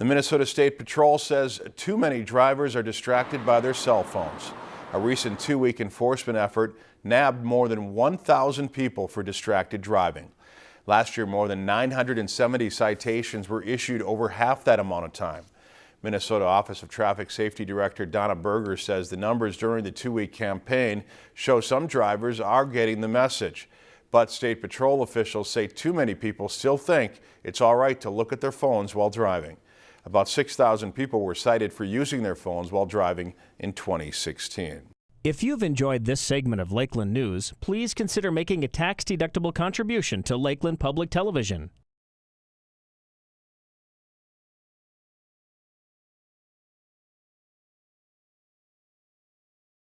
The Minnesota State Patrol says too many drivers are distracted by their cell phones. A recent two-week enforcement effort nabbed more than 1,000 people for distracted driving. Last year, more than 970 citations were issued over half that amount of time. Minnesota Office of Traffic Safety Director Donna Berger says the numbers during the two-week campaign show some drivers are getting the message. But State Patrol officials say too many people still think it's all right to look at their phones while driving. About 6,000 people were cited for using their phones while driving in 2016. If you've enjoyed this segment of Lakeland News, please consider making a tax-deductible contribution to Lakeland Public Television.